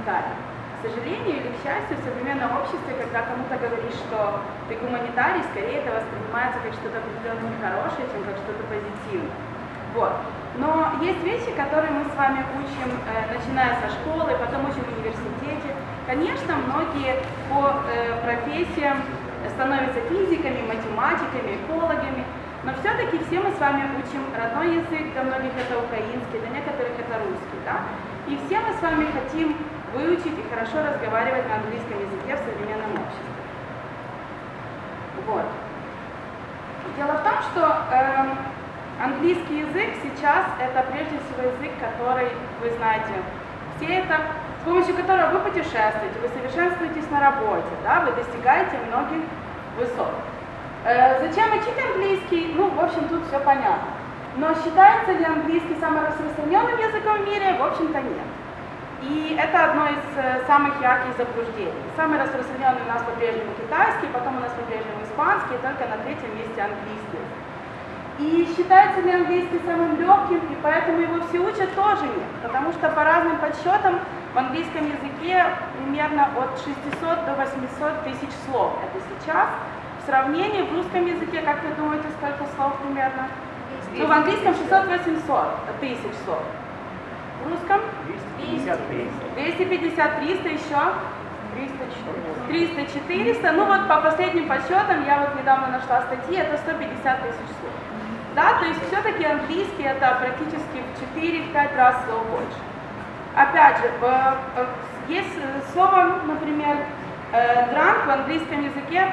гуманитарии. К сожалению или к счастью, в современном обществе, когда кому-то говоришь, что ты гуманитарий, скорее это воспринимается как что-то определенно нехорошее, чем как что-то позитивное. Вот. Но есть вещи, которые мы с вами учим, э, начиная со школы, потом учим в университете. Конечно, многие по э, профессиям становятся физиками, математиками, экологами, но все-таки все мы с вами учим родной язык, для многих это украинский, для некоторых это русский, да? И все мы с вами хотим выучить и хорошо разговаривать на английском языке в современном обществе. Вот. Дело в том, что э, английский язык сейчас это прежде всего язык, который, вы знаете, все это, с помощью которого вы путешествуете, вы совершенствуетесь на работе, да, вы достигаете многих высот. Э, зачем учить английский? Ну, в общем, тут все понятно. Но считается ли английский самым распространенным языком в мире? В общем-то, нет. И это одно из э, самых ярких заблуждений. Самый распространенный у нас по-прежнему китайский, потом у нас по-прежнему испанский, только на третьем месте английский. И считается ли английский самым легким, и поэтому его все учат, тоже нет. Потому что по разным подсчетам в английском языке примерно от 600 до 800 тысяч слов. Это сейчас в сравнении в русском языке, как вы думаете, сколько слов примерно? Ну, в английском 600-800 тысяч слов. В русском? 250, 300 еще? 300, 400. Ну вот по последним подсчетам, я вот недавно нашла статьи, это 150 тысяч слов. Да, то есть все-таки английский это практически в 4-5 раз больше. Опять же, есть слово, например, Дранг в английском языке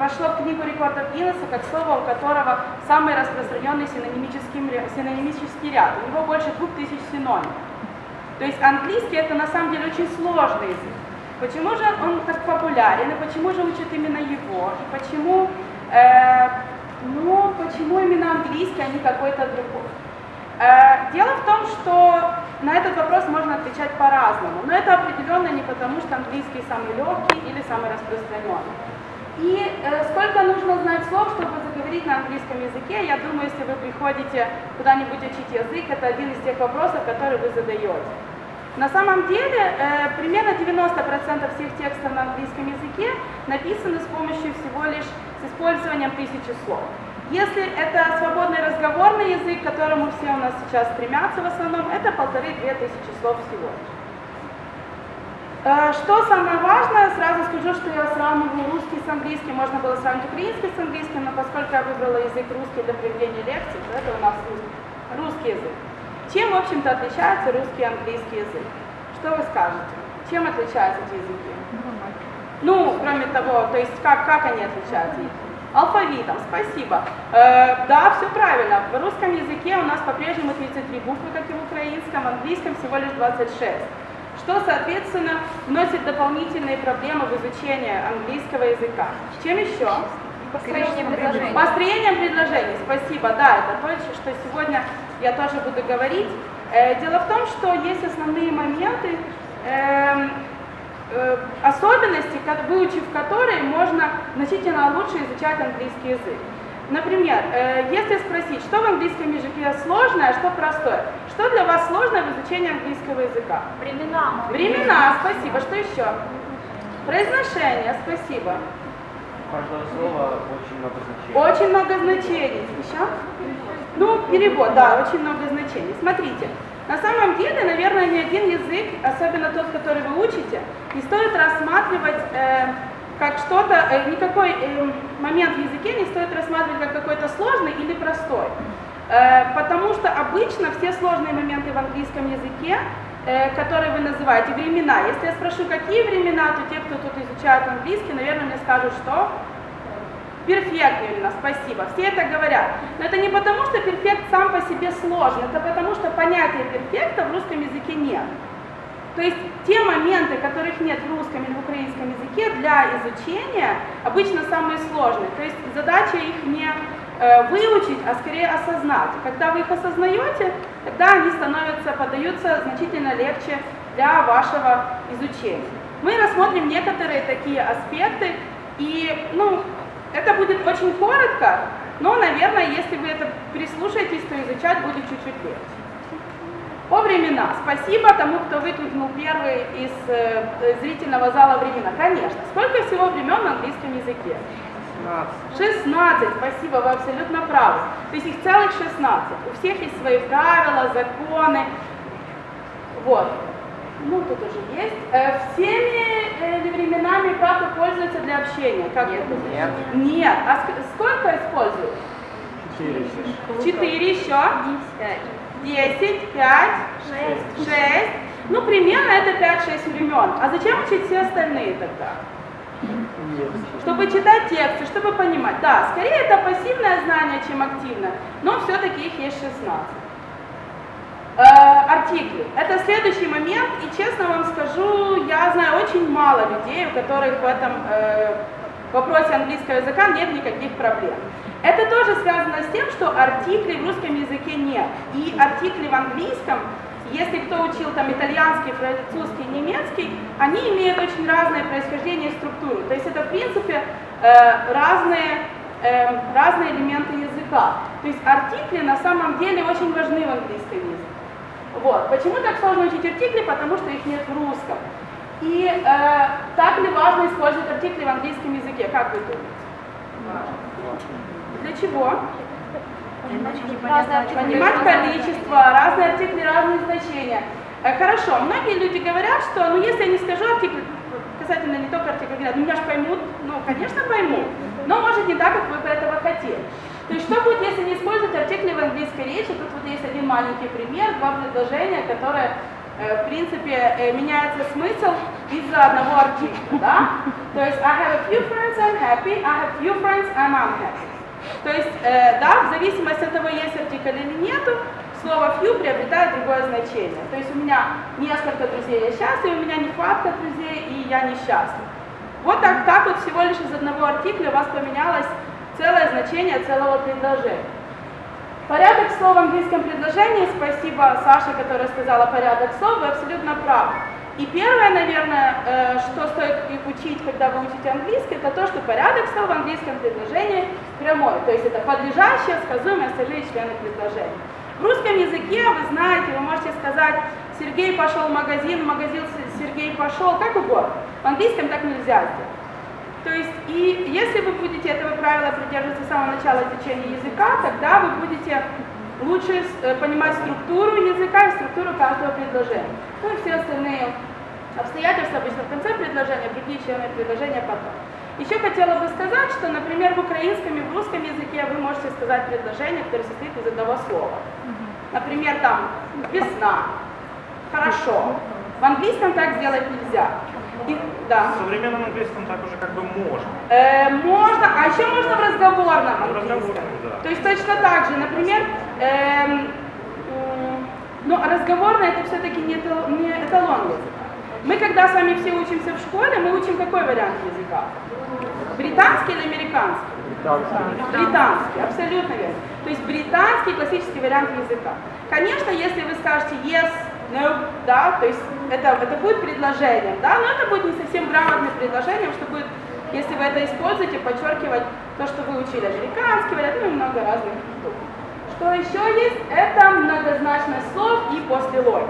вошло в книгу рекордов Гиннесса как слово, у которого самый распространенный синонимический ряд. У него больше двух тысяч синонимов. То есть английский это на самом деле очень сложный язык. Почему же он так популярен, и почему же учат именно его, и почему, э, ну, почему именно английский, а не какой-то другой. Э, дело в том, что на этот вопрос можно отвечать по-разному, но это определенно не потому, что английский самый легкий или самый распространенный. И э, сколько нужно знать слов, чтобы заговорить на английском языке, я думаю, если вы приходите куда-нибудь учить язык, это один из тех вопросов, которые вы задаете. На самом деле, э, примерно 90% всех текстов на английском языке написаны с помощью всего лишь с использованием тысячи слов. Если это свободный разговорный язык, к которому все у нас сейчас стремятся в основном, это полторы-две тысячи слов всего лишь. Э, что самое важное, сразу скажу, что я сравниваю русский с английским, можно было сравнить украинский с английским, но поскольку я выбрала язык русский для проведения лекций, то это у нас русский язык. Чем, в общем-то, отличается русский и английский язык? Что вы скажете? Чем отличаются эти языки? Ну, кроме того, то есть как, как они отличаются? Алфавитом, спасибо. Э, да, все правильно. В русском языке у нас по-прежнему 33 буквы, как и в украинском, в английском всего лишь 26. Что, соответственно, вносит дополнительные проблемы в изучении английского языка. Чем еще? Построением предложений. Построением предложений, спасибо. Да, это то, что сегодня я тоже буду говорить. Э, дело в том, что есть основные моменты, эм, Э, особенности, выучив которые, можно значительно лучше изучать английский язык. Например, э, если спросить, что в английском языке сложное, а что простое, что для вас сложное в изучении английского языка? Времена. Времена, спасибо. Что еще? Произношение, спасибо. каждого слова очень много значений. Очень много значений. Еще? Ну, перевод, да, очень много значений. Смотрите, на самом деле, наверное, ни один язык, особенно тот, который вы учите, не стоит рассматривать э, как что-то, э, никакой э, момент в языке не стоит рассматривать как какой-то сложный или простой. Э, потому что обычно все сложные моменты в английском языке, э, которые вы называете, времена. Если я спрошу, какие времена, то те, кто тут изучает английский, наверное, мне скажут, что Перфект, спасибо. Все это говорят. Но это не потому, что перфект сам по себе сложен, это потому, что понятия перфекта в русском языке нет. То есть те моменты, которых нет в русском или в украинском языке, для изучения обычно самые сложные. То есть задача их не э, выучить, а скорее осознать. Когда вы их осознаете, тогда они становятся, подаются значительно легче для вашего изучения. Мы рассмотрим некоторые такие аспекты, и ну, это будет очень коротко, но, наверное, если вы это прислушаетесь, то изучать будет чуть-чуть легче. О времена. Спасибо тому, кто выкрикнул первый из э, зрительного зала времена. Конечно. Сколько всего времен в английском языке? 16, спасибо, вы абсолютно правы. То есть их целых 16. У всех есть свои правила, законы. Вот. Ну, тут уже есть. Э, всеми э, временами как пользуются для общения? Как Нет. Нет. Нет. А ск- сколько используют? Четыре. Четыре еще. Десять, пять, шесть. Ну, примерно это 5-6 времен. А зачем учить все остальные тогда? Чтобы читать тексты, чтобы понимать. Да, скорее это пассивное знание, чем активное, но все-таки их есть 16. Артикли. Это следующий момент, и честно вам скажу, я знаю очень мало людей, у которых в этом э, вопросе английского языка нет никаких проблем. Это тоже связано с тем, что артиклей в русском языке нет. И артикли в английском, если кто учил там итальянский, французский, немецкий, они имеют очень разное происхождение и структуру. То есть это в принципе э, разные, э, разные элементы языка. То есть артикли на самом деле очень важны в английском языке. Вот. Почему так сложно учить артикли? Потому что их нет в русском. И э, так ли важно использовать артикли в английском языке? Как вы думаете? Для чего? Понимать количество, разные артикли, разные значения. Э, Хорошо, многие люди говорят, что ну если я не скажу артикль, касательно не только артикля, говорят, ну меня же поймут, ну конечно поймут, но может не так, как вы бы этого хотели. То есть что будет, если не использовать артикли в английской речи? Тут вот есть один маленький пример, два предложения, которые э, в принципе э, меняется смысл из-за одного артикля, да? То есть I have a few friends, I'm happy, I have few friends, I'm unhappy. То есть, э, да, в зависимости от того, есть артикль или нету, слово few приобретает другое значение. То есть у меня несколько друзей, я счастлив, у меня нехватка друзей, и я несчастлив. Вот так, так вот всего лишь из одного артикля у вас поменялось целое значение целого предложения. Порядок слов в английском предложении, спасибо Саше, которая сказала порядок слов, вы абсолютно правы. И первое, наверное, э, что стоит их учить, когда вы учите английский, это то, что порядок слов в английском предложении прямой, то есть это подлежащее, сказуемое, остальные члены предложения. В русском языке, вы знаете, вы можете сказать, Сергей пошел в магазин, магазин Сергей пошел, как угодно. В английском так нельзя сделать. То есть, и если вы будете этого правила придерживаться с самого начала изучения языка, тогда вы будете лучше э, понимать структуру языка и структуру каждого предложения. Ну и все остальные обстоятельства обычно в конце предложения, другие члены предложения потом. Еще хотела бы сказать, что, например, в украинском и в русском языке вы можете сказать предложение, которое состоит из одного слова. Например, там весна, хорошо. В английском так сделать нельзя. И- да. В современном английском так уже как бы можно. Э, можно, а еще можно в разговорном В английском. да. То есть точно так же, например, эм, м, но разговорное это все-таки не, не эталон языка. Мы когда с вами все учимся в школе, мы учим какой вариант языка? Британский или американский? Британский, абсолютно верно. То есть британский классический вариант языка. Конечно, если вы скажете yes, no, да, то есть это, это будет предложением, да, но это будет не совсем грамотным предложением, что будет, если вы это используете, подчеркивать то, что вы учили американский вариант, ну и много разных штук. Что еще есть? Это многозначность слов и послелой.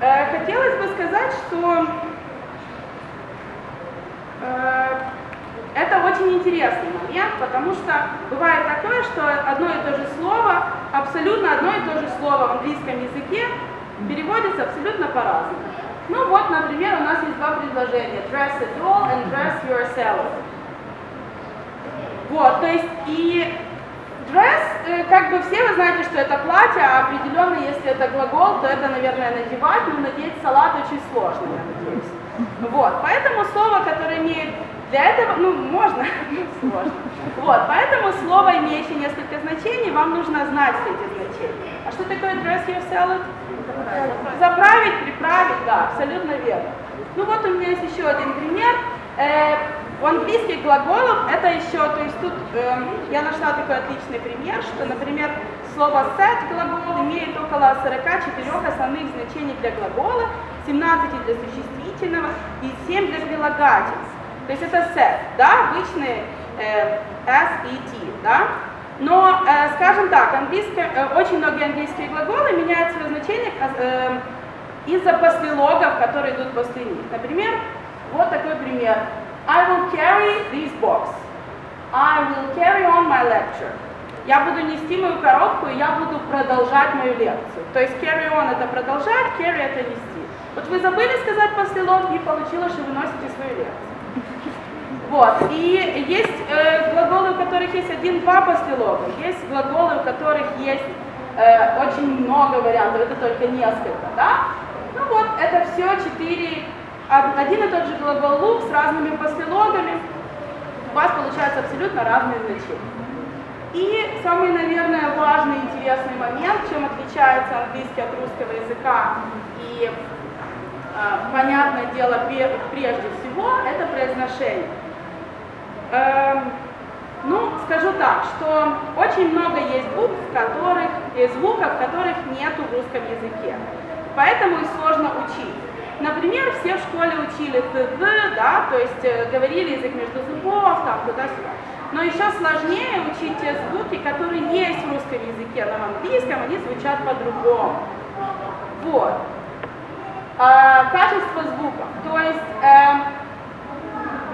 Э, хотелось бы сказать, что э, это очень интересный момент, потому что бывает такое, что одно и то же слово, абсолютно одно и то же слово в английском языке переводится абсолютно по-разному. Ну вот, например, у нас есть два предложения. Dress a doll and dress yourself. Вот, то есть и dress, э, как бы все вы знаете, что это платье, а определенно, если это глагол, то это, наверное, надевать, но надеть салат очень сложно, я надеюсь. Вот, поэтому слово, которое имеет для этого, ну, можно, но сложно. Вот, поэтому слово, имеющее несколько значений, вам нужно знать все эти значения. А что такое dress yourself? Заправить, приправить, да, абсолютно верно. Ну вот у меня есть еще один пример. Э, у английских глаголов это еще, то есть тут э, я нашла такой отличный пример, что, например, слово set глагол имеет около 44 основных значений для глагола, 17 для существительного и 7 для прилагательств. То есть это set, да, обычные э, S и T, да. Но, э, скажем так, английское, э, очень многие английские глаголы меняют свое значение э, из-за послелогов, которые идут после них. Например, вот такой пример. I will carry this box. I will carry on my lecture. Я буду нести мою коробку, и я буду продолжать мою лекцию. То есть carry on это продолжать, carry это нести. Вот вы забыли сказать послелог, и получилось, что вы носите свою лекцию. Вот. И есть э, глаголы, у которых есть один-два послелога, есть глаголы, у которых есть э, очень много вариантов, это только несколько, да? Ну вот, это все четыре, один и тот же глагол look с разными послелогами, у вас получаются абсолютно разные значения. И самый, наверное, важный интересный момент, чем отличается английский от русского языка и, э, понятное дело, прежде всего, это произношение. Эм, ну, скажу так, что очень много есть букв, которых, и звуков, которых нету в русском языке. Поэтому их сложно учить. Например, все в школе учили ТЗ, да, то есть э, говорили язык между зубов, там, туда-сюда. Но еще сложнее учить те звуки, которые есть в русском языке, но в английском они звучат по-другому. Вот. А, качество звуков. То есть, э,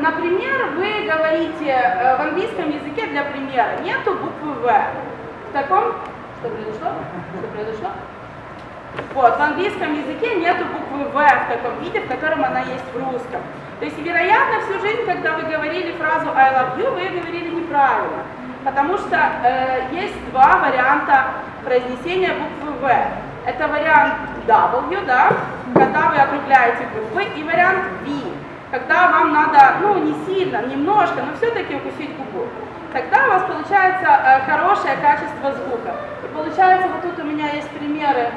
Например, вы говорите э, в английском языке для примера, нету буквы В. В таком, что произошло? Что произошло? Вот, в английском языке нету буквы В в таком виде, в котором она есть в русском. То есть, вероятно, всю жизнь, когда вы говорили фразу I love you, вы говорили неправильно. Потому что э, есть два варианта произнесения буквы В. Это вариант W, да, когда вы округляете буквы, и вариант V когда вам надо, ну, не сильно, немножко, но все-таки укусить губу. Тогда у вас получается э, хорошее качество звука. И получается, вот тут у меня есть примеры,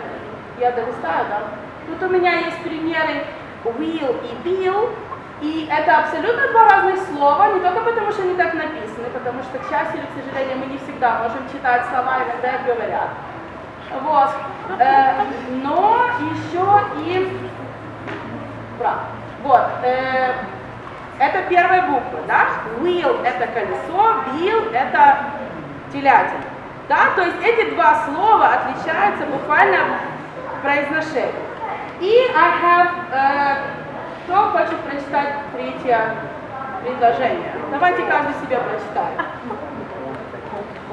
я долистаю, да? Тут у меня есть примеры will и bill, и это абсолютно два разных слова, не только потому, что они так написаны, потому что, к счастью или к сожалению, мы не всегда можем читать слова, иногда говорят. Вот. Э, но еще и... Брат. Вот. Э, первая буква, да? Wheel – это колесо, bill – это телятина. Да? То есть эти два слова отличаются буквально произношением. И I have... Э, кто хочет прочитать третье предложение? Давайте каждый себе прочитает.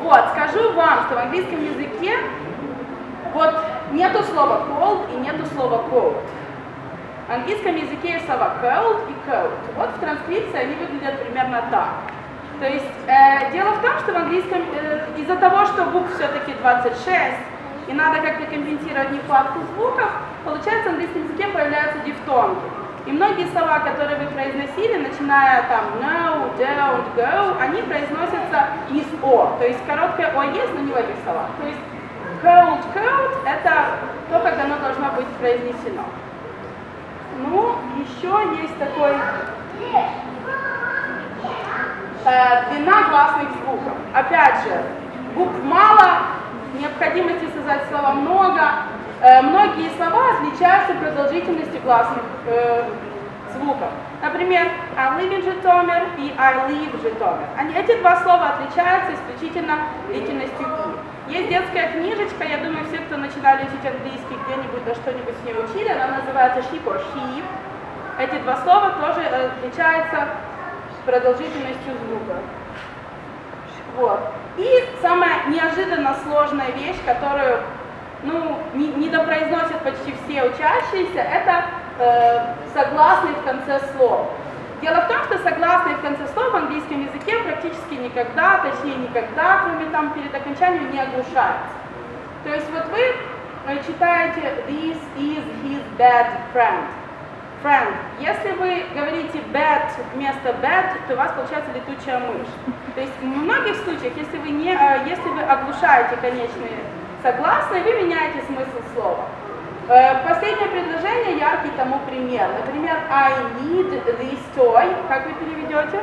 Вот, скажу вам, что в английском языке вот нету слова cold и нету слова cold. В английском языке есть слова cold и cold. Вот в транскрипции они выглядят примерно так. То есть э, дело в том, что в английском э, из-за того, что букв все-таки 26, и надо как-то компенсировать нехватку звуков, получается в английском языке появляются дифтонги. И многие слова, которые вы произносили, начиная там no, don't, go, они произносятся из о. То есть короткое о есть, но не в этих словах. То есть cold, cold это то, как оно должно быть произнесено. Ну, еще есть такой э, длина гласных звуков. Опять же, букв мало, необходимости сказать слова много. Э, многие слова отличаются продолжительностью гласных э, звуков. Например, I live in Житомир и I live Житомир. Они, эти два слова отличаются исключительно длительностью. Есть детская книжечка, я думаю, все, кто начинали учить английский где-нибудь, да что-нибудь с ней учили, она называется sheep or sheep. Эти два слова тоже э, отличаются продолжительностью звука. Вот. И самая неожиданно сложная вещь, которую ну, не, не допроизносят почти все учащиеся, это э, согласные в конце слов. Дело в том, что согласные в конце слов в английском языке практически никогда, точнее никогда, кроме там перед окончанием, не оглушаются. То есть вот вы э, читаете this is his bad friend. Friend. Если вы говорите bad вместо bad, то у вас получается летучая мышь. То есть в многих случаях, если вы, не, э, если вы оглушаете конечные согласные, вы меняете смысл слова. Э, последнее предложение яркий тому пример. Например, I need this toy. Как вы переведете?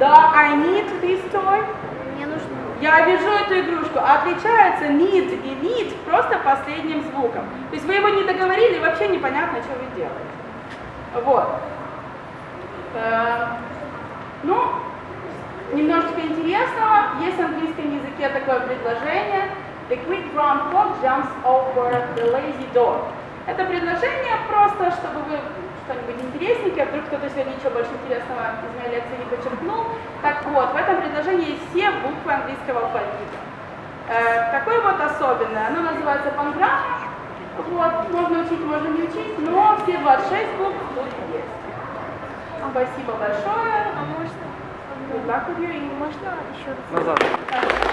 Да, I need this toy. Мне нужно. Я вижу эту игрушку. Отличается need и need просто последним звуком. То есть вы его не договорили, вообще непонятно, что вы делаете. Вот. Э, ну, Немножечко интересного. Есть в английском языке такое предложение. The quick brown fox jumps over the lazy dog. Это предложение просто, чтобы вы что-нибудь интересненькое, вдруг кто-то сегодня ничего больше интересного из моей лекции не подчеркнул. Так вот, в этом предложении есть все буквы английского алфавита. Э, какое вот особенное? Оно называется панграмма. Вот, можно учить, можно не учить, но все 26 букв тут есть. Спасибо большое. А можно? Good luck with. Можно еще раз? Назад. Хорошо.